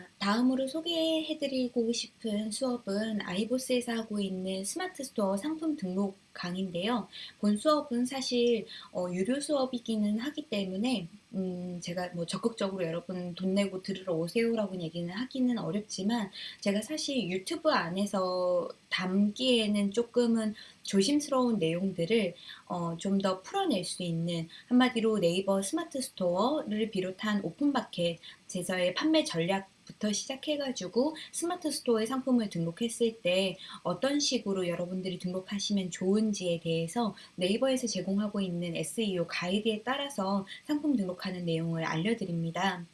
that. 다음으로 소개해드리고 싶은 수업은 아이보스에서 하고 있는 스마트 스토어 상품 등록 강의인데요. 본 수업은 사실 어, 유료 수업이기는 하기 때문에 음, 제가 뭐 적극적으로 여러분 돈 내고 들으러 오세요라고 얘기는 하기는 어렵지만 제가 사실 유튜브 안에서 담기에는 조금은 조심스러운 내용들을 어, 좀 더 풀어낼 수 있는 한마디로 네이버 스마트 스토어를 비롯한 오픈마켓 제서의 판매 전략 부터 시작해가지고 스마트 스토어에 상품을 등록했을 때 어떤 식으로 여러분들이 등록하시면 좋은지에 대해서 네이버에서 제공하고 있는 SEO 가이드에 따라서 상품 등록하는 내용을 알려드립니다.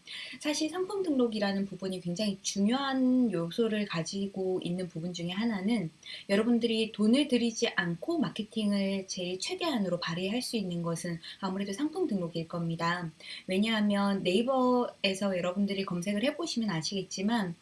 사실 상품 등록이라는 부분이 굉장히 중요한 요소를 가지고 있는 부분 중에 하나는 여러분들이 돈을 들이지 않고 마케팅을 제일 최대한으로 발휘할 수 있는 것은 아무래도 상품 등록일 겁니다. 왜냐하면 네이버에서 여러분들이 검색을 해보시면 아시겠지만 아시겠지만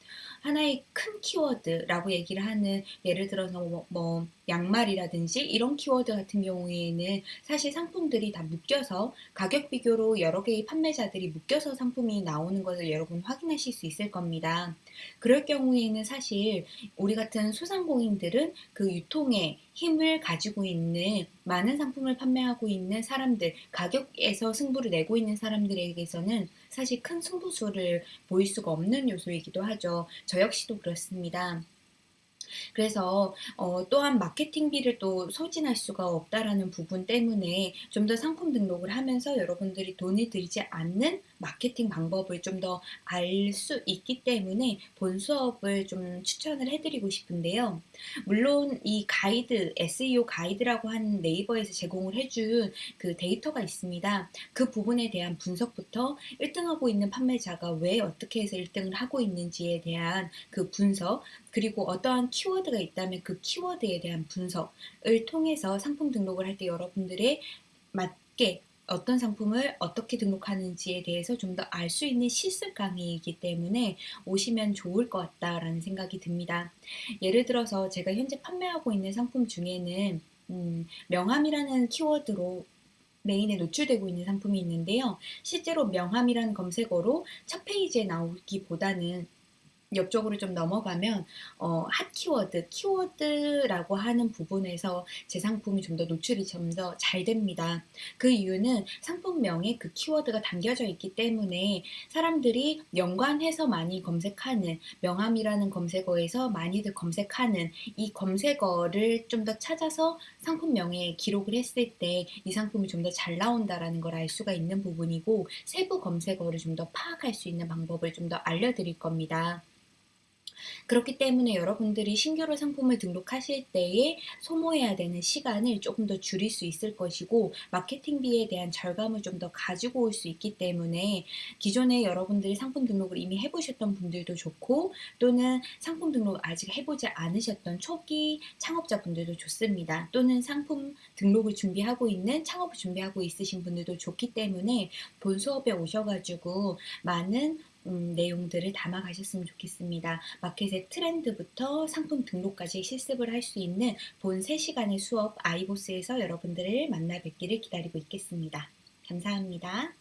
하나의 큰 키워드라고 얘기를 하는 예를 들어서 뭐, 뭐 양말이라든지 이런 키워드 같은 경우에는 사실 상품들이 다 묶여서 가격 비교로 여러 개의 판매자들이 묶여서 상품이 나오는 것을 여러분 확인하실 수 있을 겁니다. 그럴 경우에는 사실 우리 같은 소상공인들은 그 유통의 힘을 가지고 있는 많은 상품을 판매하고 있는 사람들, 가격에서 승부를 내고 있는 사람들에게서는 사실 큰 승부수를 보일 수가 없는 요소이기도 하죠. 저 역시도 그렇습니다. 그래서 어, 또한 마케팅비를 또 소진할 수가 없다라는 부분 때문에 좀 더 상품 등록을 하면서 여러분들이 돈이 들지 않는 마케팅 방법을 좀 더 알 수 있기 때문에 본 수업을 좀 추천을 해드리고 싶은데요. 물론 이 가이드, SEO 가이드라고 하는 네이버에서 제공을 해준 그 데이터가 있습니다. 그 부분에 대한 분석부터 1등하고 있는 판매자가 왜 어떻게 해서 1등을 하고 있는지에 대한 그 분석, 그리고 어떠한 키워드가 있다면 그 키워드에 대한 분석을 통해서 상품 등록을 할 때 여러분들의 맞게 어떤 상품을 어떻게 등록하는지에 대해서 좀 더 알 수 있는 실습 강의이기 때문에 오시면 좋을 것 같다라는 생각이 듭니다. 예를 들어서 제가 현재 판매하고 있는 상품 중에는 음, 명함이라는 키워드로 메인에 노출되고 있는 상품이 있는데요. 실제로 명함이라는 검색어로 첫 페이지에 나오기보다는 옆쪽으로 좀 넘어가면 어, 핫 키워드, 키워드라고 하는 부분에서 제 상품이 좀 더 노출이 좀 더 잘 됩니다. 그 이유는 상품명에 그 키워드가 담겨져 있기 때문에 사람들이 연관해서 많이 검색하는 명함이라는 검색어에서 많이들 검색하는 이 검색어를 좀 더 찾아서 상품명에 기록을 했을 때 이 상품이 좀 더 잘 나온다라는 걸 알 수가 있는 부분이고 세부 검색어를 좀 더 파악할 수 있는 방법을 좀 더 알려드릴 겁니다. 그렇기 때문에 여러분들이 신규로 상품을 등록하실 때에 소모해야 되는 시간을 조금 더 줄일 수 있을 것이고 마케팅비에 대한 절감을 좀 더 가지고 올 수 있기 때문에 기존에 여러분들이 상품 등록을 이미 해보셨던 분들도 좋고 또는 상품 등록 아직 해보지 않으셨던 초기 창업자분들도 좋습니다. 또는 상품 등록을 준비하고 있는 창업을 준비하고 있으신 분들도 좋기 때문에 본 수업에 오셔가지고 많은 음, 내용들을 담아 가셨으면 좋겠습니다. 마켓의 트렌드부터 상품 등록까지 실습을 할 수 있는 본 3시간의 수업 아이보스에서 여러분들을 만나 뵙기를 기다리고 있겠습니다. 감사합니다.